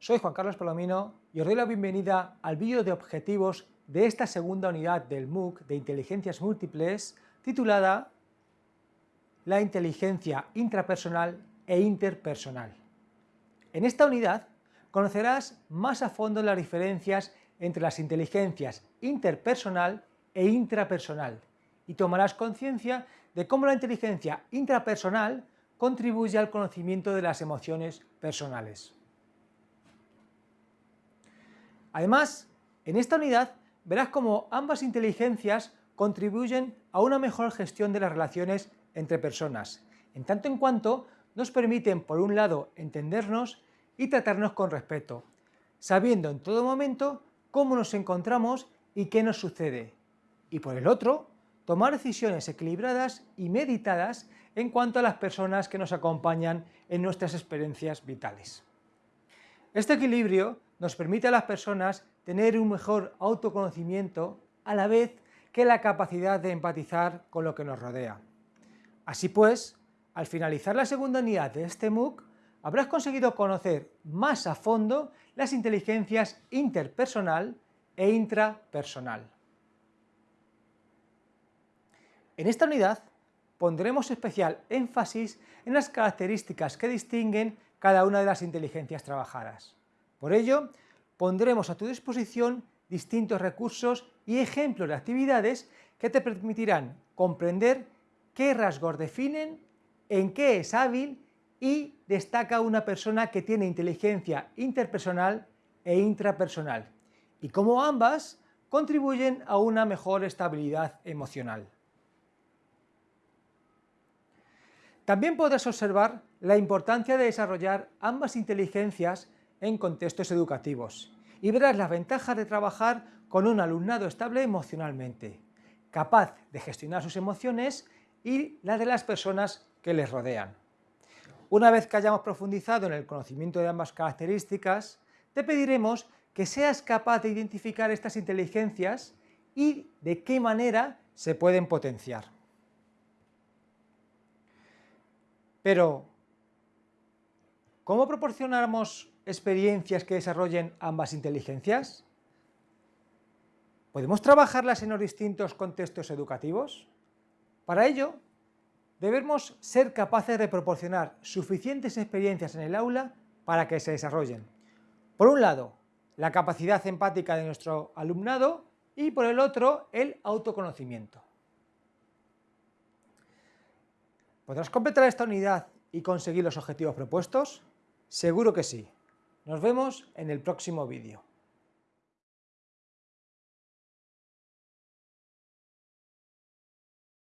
soy Juan Carlos Palomino y os doy la bienvenida al vídeo de objetivos de esta segunda unidad del MOOC de Inteligencias Múltiples titulada La inteligencia intrapersonal e interpersonal. En esta unidad conocerás más a fondo las diferencias entre las inteligencias interpersonal e intrapersonal y tomarás conciencia de cómo la inteligencia intrapersonal contribuye al conocimiento de las emociones personales. Además, en esta unidad verás cómo ambas inteligencias contribuyen a una mejor gestión de las relaciones entre personas, en tanto en cuanto nos permiten, por un lado, entendernos y tratarnos con respeto, sabiendo en todo momento cómo nos encontramos y qué nos sucede, y por el otro, tomar decisiones equilibradas y meditadas en cuanto a las personas que nos acompañan en nuestras experiencias vitales. Este equilibrio nos permite a las personas tener un mejor autoconocimiento a la vez que la capacidad de empatizar con lo que nos rodea. Así pues, al finalizar la segunda unidad de este MOOC, habrás conseguido conocer más a fondo las inteligencias interpersonal e intrapersonal. En esta unidad pondremos especial énfasis en las características que distinguen cada una de las inteligencias trabajadas. Por ello, pondremos a tu disposición distintos recursos y ejemplos de actividades que te permitirán comprender qué rasgos definen, en qué es hábil y destaca una persona que tiene inteligencia interpersonal e intrapersonal, y cómo ambas contribuyen a una mejor estabilidad emocional. También podrás observar la importancia de desarrollar ambas inteligencias en contextos educativos y verás las ventajas de trabajar con un alumnado estable emocionalmente, capaz de gestionar sus emociones y las de las personas que les rodean. Una vez que hayamos profundizado en el conocimiento de ambas características, te pediremos que seas capaz de identificar estas inteligencias y de qué manera se pueden potenciar. Pero, ¿cómo proporcionamos experiencias que desarrollen ambas inteligencias? ¿Podemos trabajarlas en los distintos contextos educativos? Para ello, debemos ser capaces de proporcionar suficientes experiencias en el aula para que se desarrollen. Por un lado, la capacidad empática de nuestro alumnado y por el otro, el autoconocimiento. ¿Podrás completar esta unidad y conseguir los objetivos propuestos? Seguro que sí. Nos vemos en el próximo vídeo.